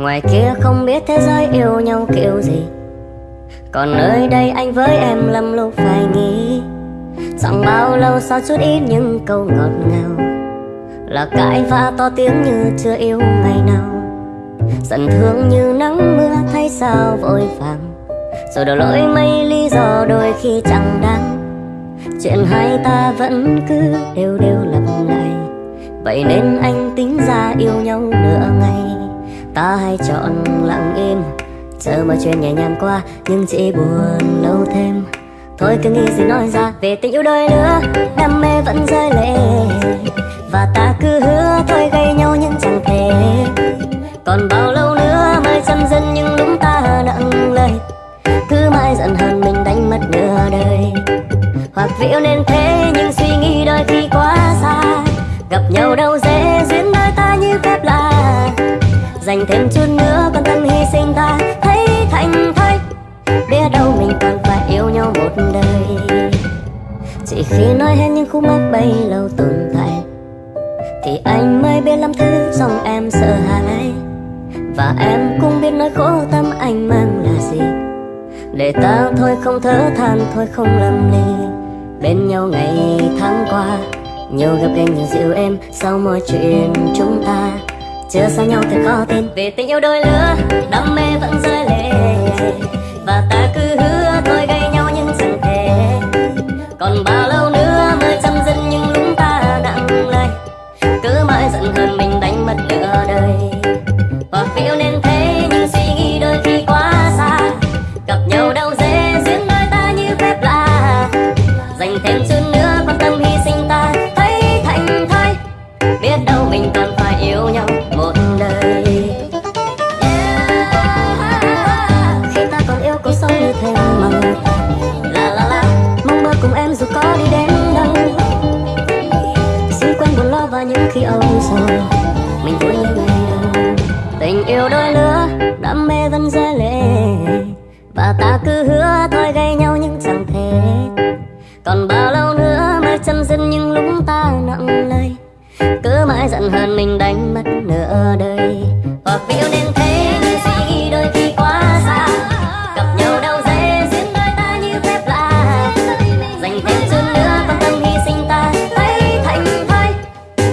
Ngoài kia không biết thế giới yêu nhau kiểu gì. Còn nơi đây anh với em lầm lúc phải nghĩ. Chẳng bao lâu sau chút ít những câu ngọt ngào. Là cãi vã to tiếng như chưa yêu ngày nào. Giận thương như nắng mưa thay sao vội vàng. Rồi đổ lỗi mấy lý do đôi khi chẳng đáng. Chuyện hai ta vẫn cứ đều đều lặp lại. Vậy nên anh tính ra yêu nhau nửa ngày. Ta hay chọn lặng im. Chờ mà chuyện nhẹ nhàng qua, Nhưng chỉ buồn lâu thêm. Thôi cứ nghĩ gì nói ra, Về tình yêu đôi lứa, Đam mê vẫn rơi lệ. Và ta cứ hứa thôi gây nhau nhưng chẳng thể. Còn bao lâu nữa mới chăm dân nhưng lúc ta nặng lời? Cứ mãi giận hờn mình đánh mất nửa đời. Hoặc vì yêu nên thế, nhưng suy nghĩ đôi khi quá xa. Gặp nhau đâu dễ duyên đôi ta như phép lạ. Dành thêm chút nữa quan tâm hy sinh ta Thấy thành thay, Biết đâu mình còn phải yêu nhau một đời. Chỉ khi nói hết những khúc mắc bấy lâu tồn tại Thì anh mới biết lắm thứ dòng em sợ hãi. Và em cũng biết nỗi khổ tâm anh mang là gì. Để ta thôi không thở than thôi không lầm ly Bên nhau ngày tháng qua Nhiều gặp gành nhiều dịu em Sau mọi chuyện chúng ta chưa xa nhau thật khó tin. Vì tình yêu đôi lứa, Đam mê vẫn rơi lệ. Và ta cứ hứa thôi gây nhau nhưng chẳng thể Còn bao lâu nữa mới chăm dần nhưng lúc ta nặng lời Cứ mãi giận hơn mình đánh mất nửa đời. Hoặc vì yêu nên thế, nhưng suy nghĩ đôi khi quá xa. Gặp nhau đâu dễ duyên đôi ta như phép lạ. Dành thêm chút nữa quan tâm hy sinh ta, Thấy thành thơi. Biết đâu mình còn rồi mình vui như người tình yêu đôi lứa, đam mê vẫn dễ lệ và ta cứ hứa thôi gây nhau nhưng chẳng thể. Còn bao lâu nữa mới chấm dứt những lúc ta nặng lời? Cứ mãi giận hờn mình đánh mất nửa đời. Hoặc yêu nên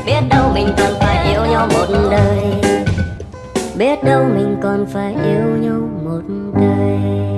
biết đâu mình còn phải yêu nhau một đời. Biết đâu mình còn phải yêu nhau một đời.